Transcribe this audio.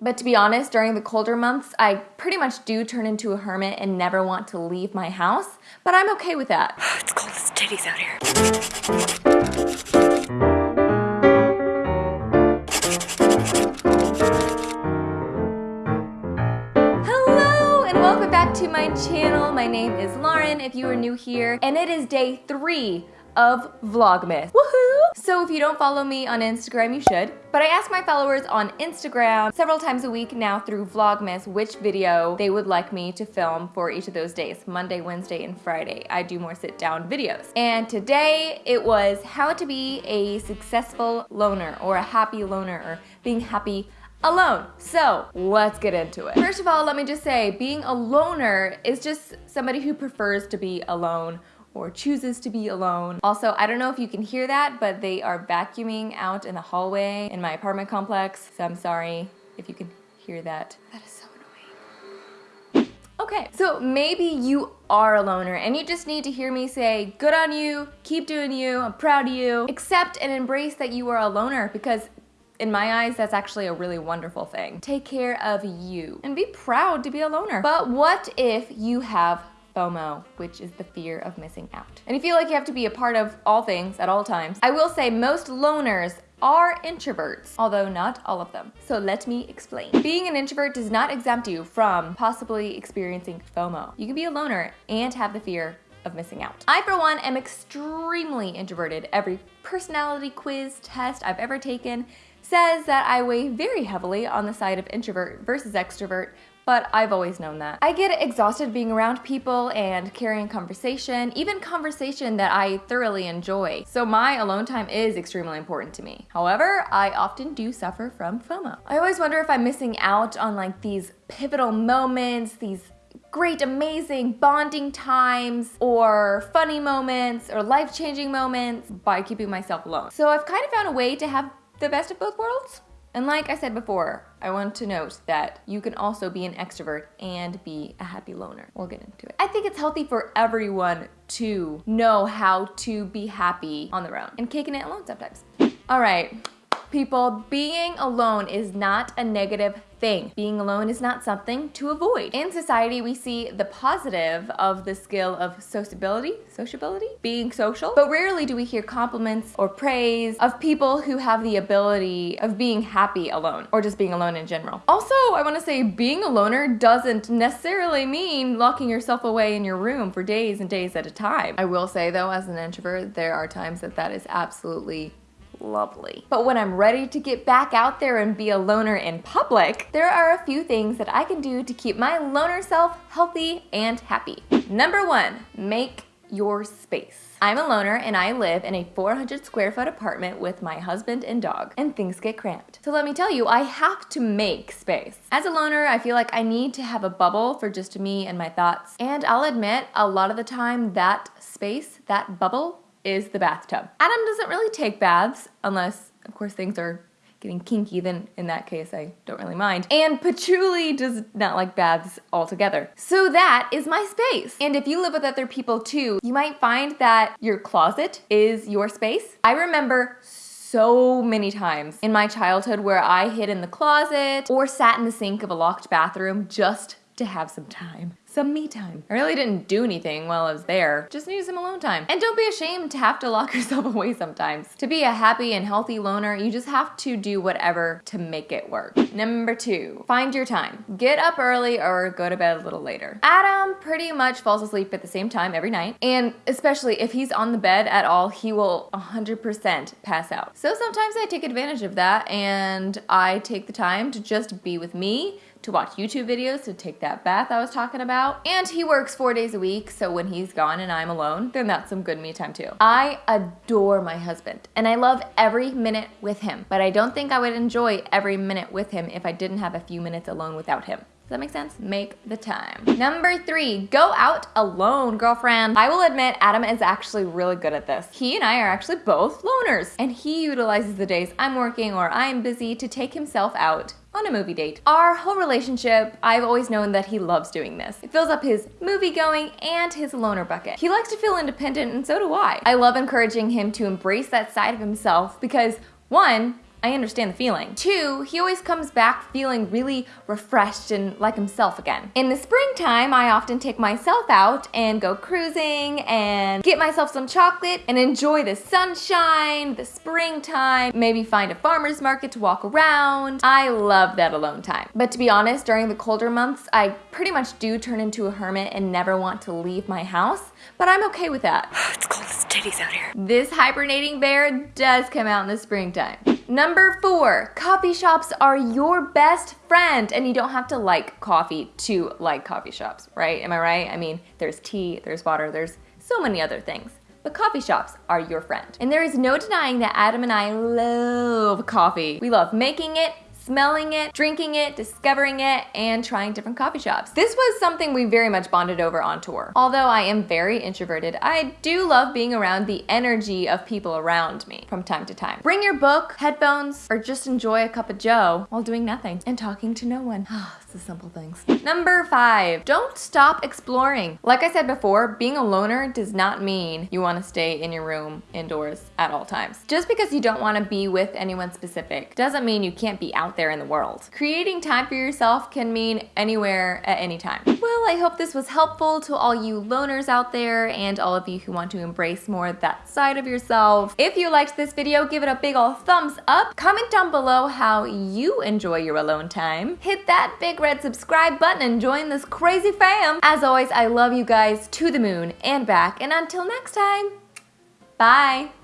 But to be honest, during the colder months, I pretty much do turn into a hermit and never want to leave my house, but I'm okay with that. it's cold as titties out here. Hello and welcome back to my channel. My name is Lauren if you are new here, and it is day three of Vlogmas. Woohoo! So if you don't follow me on Instagram, you should. But I ask my followers on Instagram several times a week now through Vlogmas which video they would like me to film for each of those days, Monday, Wednesday, and Friday. I do more sit down videos. And today it was how to be a successful loner or a happy loner or being happy alone. So let's get into it. First of all, let me just say being a loner is just somebody who prefers to be alone or chooses to be alone. Also, I don't know if you can hear that, but they are vacuuming out in the hallway in my apartment complex. So I'm sorry if you can hear that. That is so annoying. Okay, so maybe you are a loner and you just need to hear me say, good on you, keep doing you, I'm proud of you. Accept and embrace that you are a loner because in my eyes, that's actually a really wonderful thing. Take care of you and be proud to be a loner. But what if you have FOMO, which is the fear of missing out. And you feel like you have to be a part of all things at all times. I will say most loners are introverts, although not all of them. So let me explain. Being an introvert does not exempt you from possibly experiencing FOMO. You can be a loner and have the fear of missing out. I, for one, am extremely introverted. Every personality quiz test I've ever taken says that I weigh very heavily on the side of introvert versus extrovert, but I've always known that. I get exhausted being around people and carrying conversation, even conversation that I thoroughly enjoy. So my alone time is extremely important to me. However, I often do suffer from FOMO. I always wonder if I'm missing out on like these pivotal moments, these great, amazing bonding times or funny moments or life-changing moments by keeping myself alone. So I've kind of found a way to have the best of both worlds. And like I said before, I want to note that you can also be an extrovert and be a happy loner. We'll get into it. I think it's healthy for everyone to know how to be happy on their own and kicking it alone sometimes. All right, people, being alone is not a negative thing. Being alone is not something to avoid. In society, we see the positive of the skill of sociability, sociability, being social, but rarely do we hear compliments or praise of people who have the ability of being happy alone or just being alone in general. Also, I wanna say being a loner doesn't necessarily mean locking yourself away in your room for days and days at a time. I will say though, as an introvert, there are times that that is absolutely lovely. But when I'm ready to get back out there and be a loner in public, there are a few things that I can do to keep my loner self healthy and happy. Number one, make your space. I'm a loner and I live in a 400 square foot apartment with my husband and dog, and things get cramped. So let me tell you, I have to make space. As a loner, I feel like I need to have a bubble for just me and my thoughts. And I'll admit, a lot of the time, that space, that bubble, is the bathtub. Adam doesn't really take baths unless, of course, things are getting kinky, then in that case, I don't really mind. And Patchouli does not like baths altogether. So that is my space. And if you live with other people too, you might find that your closet is your space. I remember so many times in my childhood where I hid in the closet or sat in the sink of a locked bathroom just to have some time some me time. I really didn't do anything while I was there, just needed some alone time. And don't be ashamed to have to lock yourself away sometimes. To be a happy and healthy loner, you just have to do whatever to make it work. Number two, find your time. Get up early or go to bed a little later. Adam pretty much falls asleep at the same time every night, and especially if he's on the bed at all, he will 100% pass out. So sometimes I take advantage of that and I take the time to just be with me, to watch YouTube videos, to take that bath I was talking about. And he works four days a week, so when he's gone and I'm alone, then that's some good me time too. I adore my husband and I love every minute with him, but I don't think I would enjoy every minute with him if I didn't have a few minutes alone without him. Does that make sense? Make the time. Number three, go out alone, girlfriend. I will admit Adam is actually really good at this. He and I are actually both loners and he utilizes the days I'm working or I'm busy to take himself out on a movie date. Our whole relationship, I've always known that he loves doing this. It fills up his movie going and his loner bucket. He likes to feel independent and so do I. I love encouraging him to embrace that side of himself because one, I understand the feeling. Two, he always comes back feeling really refreshed and like himself again. In the springtime, I often take myself out and go cruising and get myself some chocolate and enjoy the sunshine, the springtime, maybe find a farmer's market to walk around. I love that alone time. But to be honest, during the colder months, I pretty much do turn into a hermit and never want to leave my house, but I'm okay with that. It's cold as titties out here. This hibernating bear does come out in the springtime. Number four, coffee shops are your best friend and you don't have to like coffee to like coffee shops, right? Am I right? I mean, there's tea, there's water, there's so many other things. But coffee shops are your friend. And there is no denying that Adam and I love coffee. We love making it, smelling it, drinking it, discovering it, and trying different coffee shops. This was something we very much bonded over on tour. Although I am very introverted, I do love being around the energy of people around me from time to time. Bring your book, headphones, or just enjoy a cup of joe while doing nothing and talking to no one. it's the simple things. Number five, don't stop exploring. Like I said before, being a loner does not mean you wanna stay in your room indoors at all times. Just because you don't wanna be with anyone specific doesn't mean you can't be out there in the world. Creating time for yourself can mean anywhere at any time. Well, I hope this was helpful to all you loners out there and all of you who want to embrace more that side of yourself. If you liked this video, give it a big ol' thumbs up. Comment down below how you enjoy your alone time. Hit that big red subscribe button and join this crazy fam. As always, I love you guys to the moon and back. And until next time, bye.